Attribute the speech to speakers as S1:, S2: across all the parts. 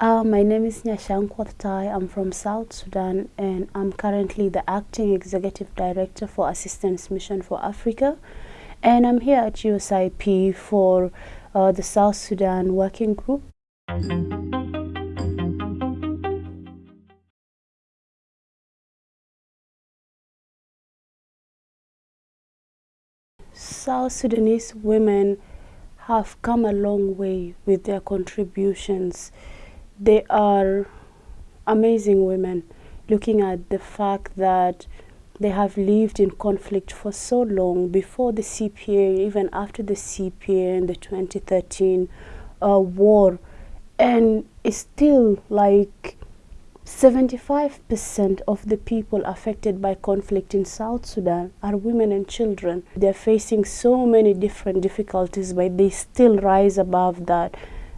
S1: Uh, my name is Nyachangkuoth Tai. I'm from South Sudan and I'm currently the Acting Executive Director for Assistance Mission for Africa. And I'm here at USIP for uh, the South Sudan Working Group. South Sudanese women have come a long way with their contributions. They are amazing women, looking at the fact that they have lived in conflict for so long before the CPA, even after the CPA and the 2013 uh, war. And it's still like 75% of the people affected by conflict in South Sudan are women and children. They're facing so many different difficulties, but they still rise above that.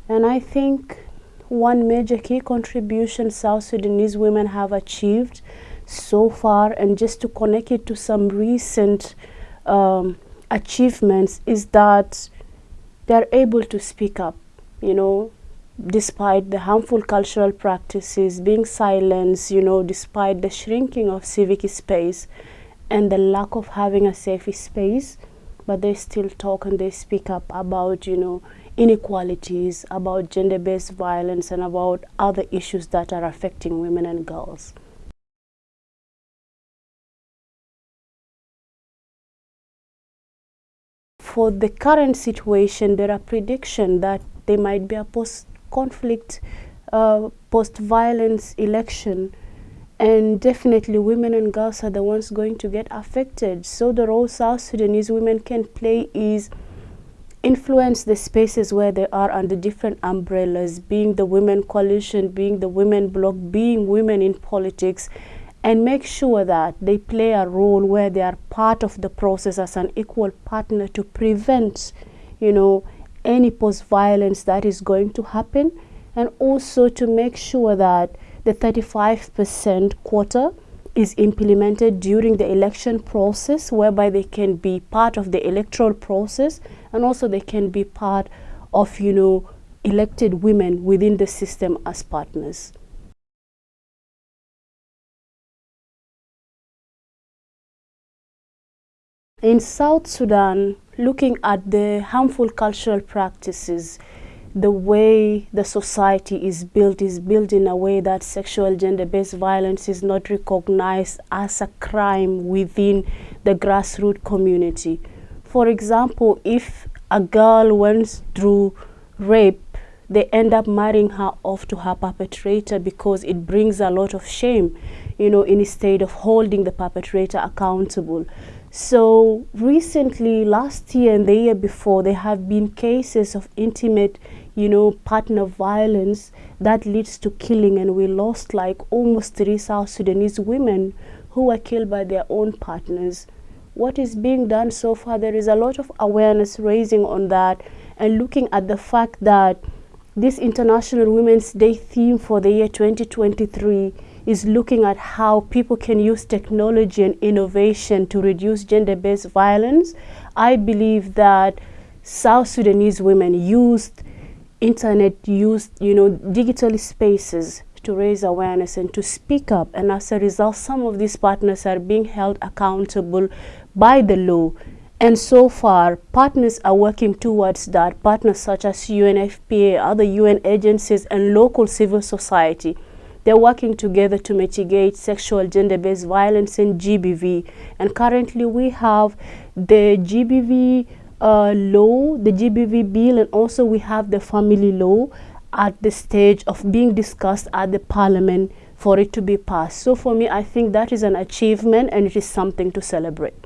S1: And I think one major key contribution South Sudanese women have achieved so far, and just to connect it to some recent um, achievements, is that they're able to speak up. You know, despite the harmful cultural practices being silenced, you know, despite the shrinking of civic space and the lack of having a safe space, but they still talk and they speak up about, you know, inequalities, about gender-based violence and about other issues that are affecting women and girls. For the current situation, there are predictions that there might be a post conflict, uh, post-violence election, and definitely women and girls are the ones going to get affected. So the role South Sudanese women can play is influence the spaces where they are under different umbrellas, being the Women Coalition, being the Women Bloc, being women in politics, and make sure that they play a role where they are part of the process as an equal partner to prevent, you know, any post-violence that is going to happen and also to make sure that the 35% quota is implemented during the election process whereby they can be part of the electoral process and also they can be part of you know elected women within the system as partners. In South Sudan, looking at the harmful cultural practices, the way the society is built is built in a way that sexual gender-based violence is not recognized as a crime within the grassroots community. For example, if a girl went through rape, they end up marrying her off to her perpetrator because it brings a lot of shame, you know, instead of holding the perpetrator accountable. So recently, last year and the year before, there have been cases of intimate, you know, partner violence that leads to killing and we lost like almost three South Sudanese women who were killed by their own partners. What is being done so far, there is a lot of awareness raising on that and looking at the fact that this International Women's Day theme for the year 2023 is looking at how people can use technology and innovation to reduce gender-based violence. I believe that South Sudanese women used internet, used you know digital spaces to raise awareness and to speak up. And as a result, some of these partners are being held accountable by the law. And so far, partners are working towards that, partners such as UNFPA, other UN agencies, and local civil society. They're working together to mitigate sexual gender-based violence and GBV. And currently we have the GBV uh, law, the GBV bill, and also we have the family law at the stage of being discussed at the parliament for it to be passed. So for me, I think that is an achievement and it is something to celebrate.